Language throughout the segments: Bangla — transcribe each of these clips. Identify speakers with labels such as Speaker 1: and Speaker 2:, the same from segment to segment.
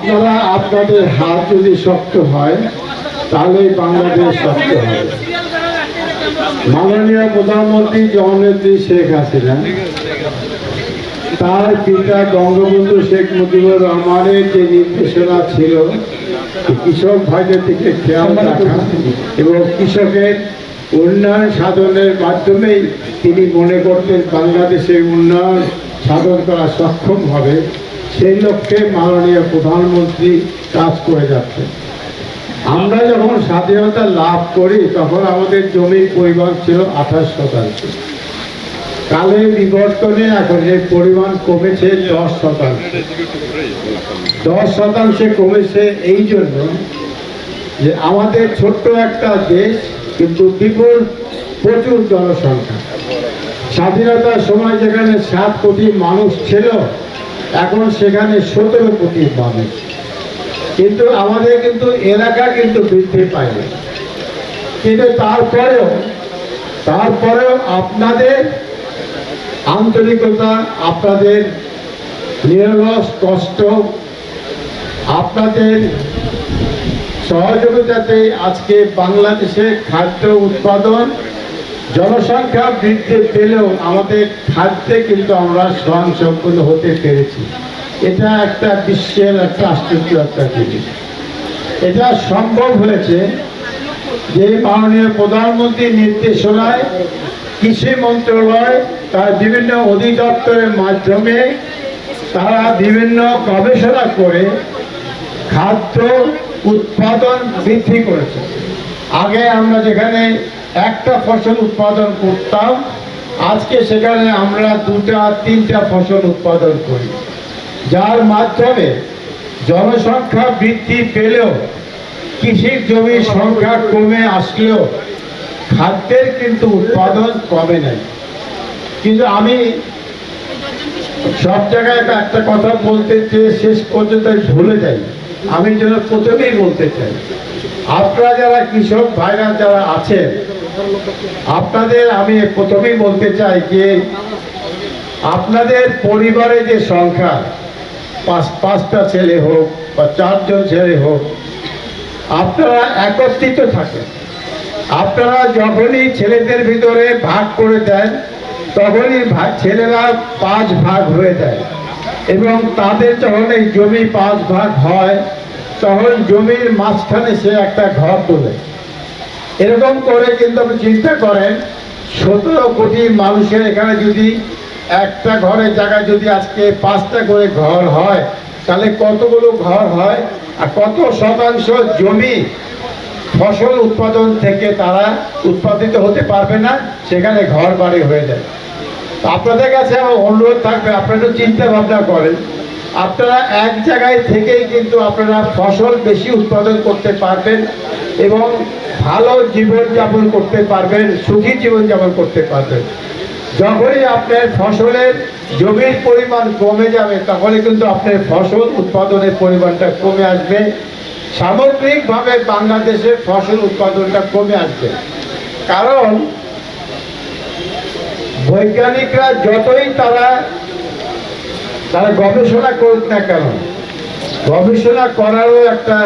Speaker 1: আপনারা আপনাদের হাত যদি শক্ত হয় তাহলে বাংলাদেশ শক্ত হবে। মাননীয় প্রধানমন্ত্রী জননেত্রী শেখ হাসিনা, তার পিতা বঙ্গবন্ধু শেখ মুজিবুর রহমানের যে নির্দেশনা ছিল কৃষক ভাইদের দিকে খেয়াল রাখা এবং কৃষকের উন্নয়ন সাধনের মাধ্যমেই তিনি মনে করতেন বাংলাদেশের উন্নয়ন সাধন করা সক্ষম হবে। সেই লক্ষ্যে মাননীয় প্রধানমন্ত্রী কাজ করে যাচ্ছেন। আমরা যখন স্বাধীনতা লাভ করি, তখন আমাদের জমির পরিমাণ ছিল আঠাশ শতাংশ। কালের বিবর্তনে এখন এর পরিমাণ কমেছে দশ শতাংশ। দশ শতাংশে কমেছে এই জন্য যে আমাদের ছোট্ট একটা দেশ, কিন্তু বিপুল প্রচুর জনসংখ্যা। স্বাধীনতার সময় যেখানে সাত কোটি মানুষ ছিল এখন সেখানে সতেরো কোটি মানুষ। কিন্তু আমাদের কিন্তু এলাকা কিন্তু বৃদ্ধি পায়নি। কিন্তু তারপরেও তারপরেও আপনাদের আন্তরিকতা, আপনাদের নিরলস কষ্ট, আপনাদের সহযোগিতাতে আজকে বাংলাদেশে খাদ্য উৎপাদন জনসংখ্যা বৃদ্ধি পেলেও আমাদের খাদ্যে কিন্তু আমরা স্বয়ংসম্পূর্ণ হতে পেরেছি। এটা একটা বিশ্বের একটা আশ্চর্য একটা জিনিস। এটা সম্ভব হয়েছে যে মাননীয় প্রধানমন্ত্রীর নির্দেশনায় কৃষি মন্ত্রণালয়, তার বিভিন্ন অধিদপ্তরের মাধ্যমে তারা বিভিন্ন গবেষণা করে খাদ্য উৎপাদন বৃদ্ধি করেছে। আগে আমরা যেখানে একটা ফসল উৎপাদন করতাম। আজকে সেখানে আমরা দুটা, তিনটা ফসল উৎপাদন করি। যার মাধ্যমে জনসংখ্যা বৃদ্ধি পেলেও কৃষির জমির সংখ্যা কমে আসলেও খাদ্যের কিন্তু উৎপাদন কমে নাই। কিন্তু আমি সব জায়গায় একটা কথা বলতে চেয়ে শেষ পর্যন্ত ভুলে যাই। আমি যেন প্রথমেই বলতে চাই, আপনারা যারা কৃষক ভাইরা যারা আছেন আপনাদের, আমি প্রথমেই বলতে চাই যে আপনাদের পরিবারে যে সংখ্যা, পাঁচ, পাঁচটা ছেলে হোক বা চারজন ছেলে হোক, আপনারা একত্রিত থাকেন। আপনারা যখনই ছেলেদের ভিতরে ভাগ করে দেন, তখনই ছেলেরা পাঁচ ভাগ হয়ে যায়। এবং তাদের যখন জমি পাঁচ ভাগ হয়, তখন জমির মাঝখানে সে একটা ঘর তোলে। এরকম করে কিন্তু আপনি চিন্তা করেন, সতেরো কোটি মানুষের এখানে যদি একটা ঘরের জায়গায় যদি আজকে পাঁচটা করে ঘর হয়, তাহলে কতগুলো ঘর হয় আর কত শতাংশ জমি ফসল উৎপাদন থেকে তারা উৎপাদিত হতে পারবে না, সেখানে ঘর বাড়ি হয়ে যায়। আপনাদের কাছে আমার অনুরোধ থাকবে, আপনারা চিন্তা ভাবনা করেন। আপনারা এক জায়গায় থেকেই কিন্তু আপনারা ফসল বেশি উৎপাদন করতে পারবেন এবং ভালো জীবনযাপন করতে পারবেন, সুখী জীবনযাপন করতে পারবেন। যখনই আপনার ফসলের জমির পরিমাণ কমে যাবে তখনই কিন্তু আপনার ফসল উৎপাদনের পরিমাণটা কমে আসবে। সামগ্রিকভাবে বাংলাদেশের ফসল উৎপাদনটা কমে আসবে। কারণ বৈজ্ঞানিকরা যতই তারা তারা গবেষণা করুক না কেন, গবেষণা করারও একটা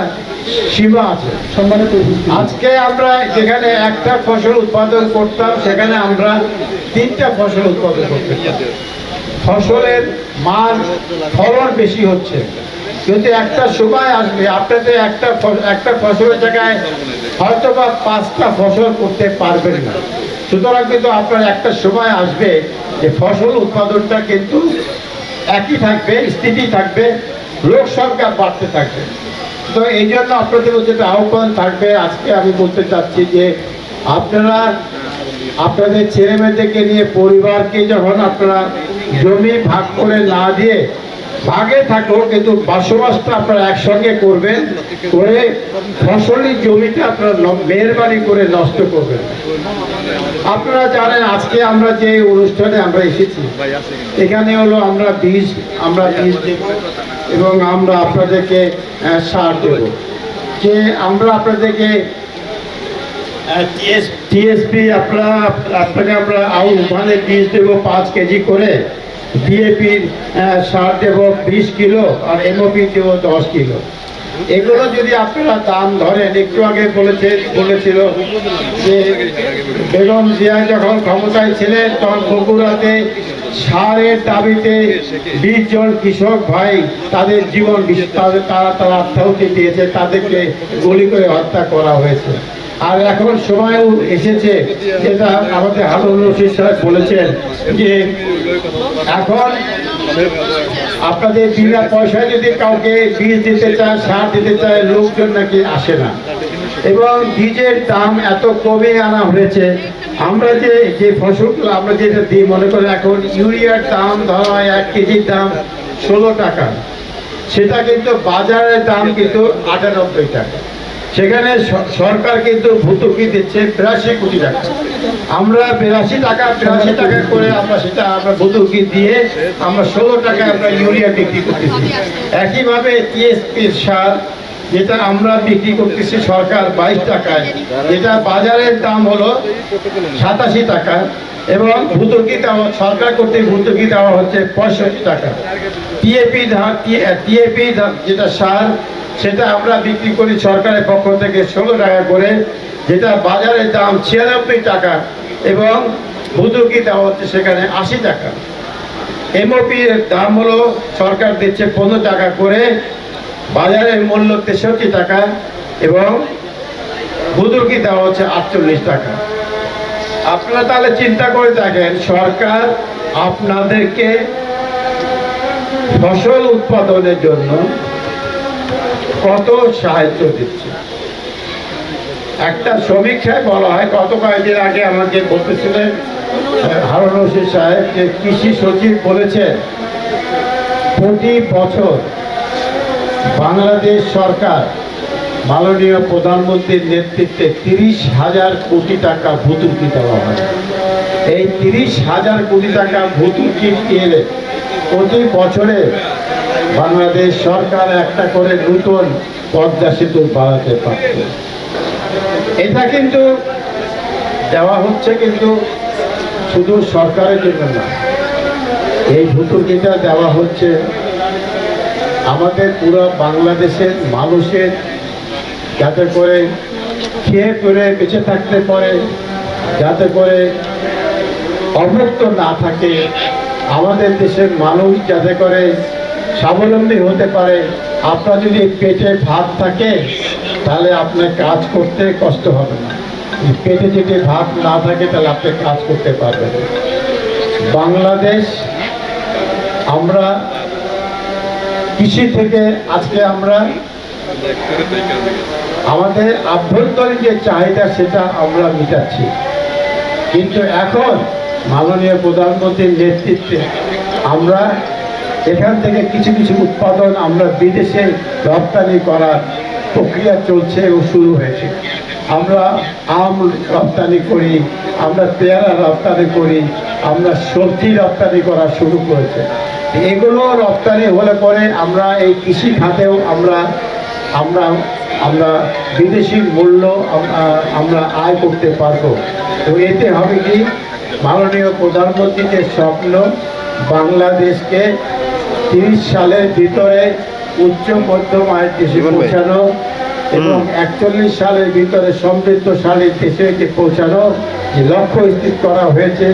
Speaker 1: সীমা আছে,
Speaker 2: সম্মানিত।
Speaker 1: আজকে আমরা যেখানে একটা ফসল উৎপাদন করতাম, সেখানে আমরা তিনটা ফসল উৎপাদন করতে ফসলের মান, ফলন বেশি হচ্ছে। কিন্তু একটা সময় আসবে, আপনাদের একটা একটা ফসলের জায়গায় হয়তো বা পাঁচটা ফসল করতে পারবেন না। সুতরাং কিন্তু আপনার একটা সময় আসবে যে ফসল উৎপাদনটা কিন্তু একই থাকবে, স্থিতি থাকবে, লোক সংখ্যা বাড়তে থাকবে। তো এই জন্য আপনাদের যেটা আহ্বান থাকবে, আজকে আমি বলতে চাচ্ছি যে আপনারা আপনাদের ছেলে মেয়েদেরকে নিয়ে পরিবারকে যখন আপনারা জমি ভাগ করে না দিয়ে ভাগে থাকো, কিন্তু বসবাসটা আপনারা একসঙ্গে করবেন, করে ফসলি জমিটা আপনারা মেহরবানি করে নষ্ট করবেন। আপনারা জানেন, আজকে আমরা যে অনুষ্ঠানে আমরা এসেছি, এখানে হলো আমরা বীজ আমরা বীজ দেব এবং আমরা আপনাদেরকে সার দেব। যে আমরা আপনাদেরকে টিএসপি আপনারা আপনাকে আমরা আউশ ধানের বীজ দেবো পাঁচ কেজি করে। ডিএপির সার দেব বিশ কিলো আর এমওপি দেব দশ কিলো। এগুলো যদি আপনারা দাম ধরেন, একটু আগে বলেছে, বলেছিল যে বেগম জিয়া যখন ক্ষমতায় ছিলেন, তখন বগুড়াতে সারের দাবিতে বিশ জন কৃষক ভাই তাদের জীবন তারা তারা আত্মাহুতি দিয়েছে, তাদেরকে গুলি করে হত্যা করা হয়েছে। আর এখন সময়ও এসেছে, যেটা আমাদের হারুন রশিদ সাহেব বলেছেন যে এখন আপনাদের বিনা পয়সায় যদি কাউকে বীজ দিতে চায়, সার দিতে চায়, লোকজন নাকি আসে না। এবং বীজের দাম এত কমে আনা হয়েছে। আমরা যে যে ফসলগুলো আমরা যেটা দিই, মনে করেন এখন ইউরিয়ার দাম ধরা হয় এক কেজির দাম ষোলো টাকা। সেটা কিন্তু বাজারের দাম কিন্তু আটানব্বই টাকা। সেখানে সরকার কিন্তু ভর্তুকি দিচ্ছে বিরাশি কোটি টাকা। আমরা বিরাশি টাকা বিরাশি টাকা করে আমরা সেটা আমরা ভর্তুকি দিয়ে আমরা ষোলো টাকায় আমরা ইউরিয়া বিক্রি করতেছি। একইভাবে টিএসপির সার যেটা আমরা বিক্রি করতেছি সরকার বাইশ টাকায়। যেটা বাজারের দাম হলো সাতাশি টাকা এবং ভর্তুকি দেওয়া সরকার কর্তৃক ভর্তুকি দেওয়া হচ্ছে পঁয়ষট্টি টাকা। টিএপি টিএপি যেটা সার, সেটা আমরা বিক্রি করি সরকারের পক্ষ থেকে ষোলো টাকা করে, যেটা বাজারের দাম ছিয়ানব্বই টাকা এবং ভর্তুকি দেওয়া হচ্ছে সেখানে আশি টাকা। এমওপি এর দাম হলো সরকার দিচ্ছে পনেরো টাকা করে বাজারের মূল্য তেষট্টি টাকা এবং ভুতুকি দেওয়া হচ্ছে আটচল্লিশ টাকা। আপনারা তাহলে চিন্তা করে দেখেন, সরকার আপনাদেরকে ফসল উৎপাদনের জন্য কত সাহায্য দিচ্ছে। একটা সমীক্ষায় বলা হয়, গত কয়েকদিন আগে আমাকে বলতেছিলেন হারুন সাহেব যে কৃষি সচিব বলেছেন, প্রতি বছর বাংলাদেশ সরকার মাননীয় প্রধানমন্ত্রীর নেতৃত্বে তিরিশ হাজার কোটি টাকা ভুতুকি দেওয়া হয়। এই তিরিশ হাজার কোটি টাকা ভুতুকি এলে প্রতি বছরে বাংলাদেশ সরকার একটা করে নতুন পদ্মা সেতু বাড়াতে পারত। এটা কিন্তু দেওয়া হচ্ছে কিন্তু শুধু সরকারের জন্য না, এই ভুতুকিটা দেওয়া হচ্ছে আমাদের পুরো বাংলাদেশের মানুষের যাতে করে খেয়ে করে বেঁচে থাকতে পারে, যাতে করে অভুক্ত না থাকে, আমাদের দেশের মানুষ যাতে করে স্বাবলম্বী হতে পারে। আপনার যদি পেটে ভাত থাকে, তাহলে আপনার কাজ করতে কষ্ট হবে না। পেটে যদি ভাত না থাকে, তাহলে আপনি কাজ করতে পারবেন বাংলাদেশ, আমরা কৃষি থেকে আজকে আমরা আমাদের আভ্যন্তরীণ যে চাহিদা, সেটা আমরা মিটাচ্ছি। কিন্তু এখন মাননীয় প্রধানমন্ত্রীর নেতৃত্বে আমরা এখান থেকে কিছু কিছু উৎপাদন আমরা বিদেশে রপ্তানি করার প্রক্রিয়া চলছে ও শুরু হয়েছে। আমরা আম রপ্তানি করি, আমরা পেয়ারা রপ্তানি করি, আমরা সবজি রপ্তানি করা শুরু করেছে। এগুলো রপ্তানি হলে পরে আমরা এই কৃষি খাতেও আমরা আমরা আমরা বিদেশি মূল্য আমরা আয় করতে পারব। তো এতে হবে কি? মাননীয় প্রধানমন্ত্রীর যে স্বপ্ন বাংলাদেশকে তিরিশ সালের ভিতরে উচ্চ মধ্যম আয়ের দেশে পৌঁছানো এবং একচল্লিশ সালের ভিতরে সমৃদ্ধশালী দেশে যে পৌঁছানো যে লক্ষ্য স্থির করা হয়েছে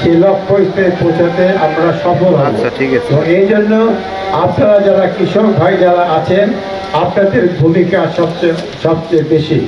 Speaker 1: সেই লক্ষ্য স্থিরে পৌঁছাতে আমরা সফল
Speaker 2: আচ্ছা, ঠিক আছে।
Speaker 1: তো এই জন্য আপনারা যারা কৃষক ভাই যারা আছেন আপনাদের ভূমিকা সবচেয়ে সবচেয়ে বেশি।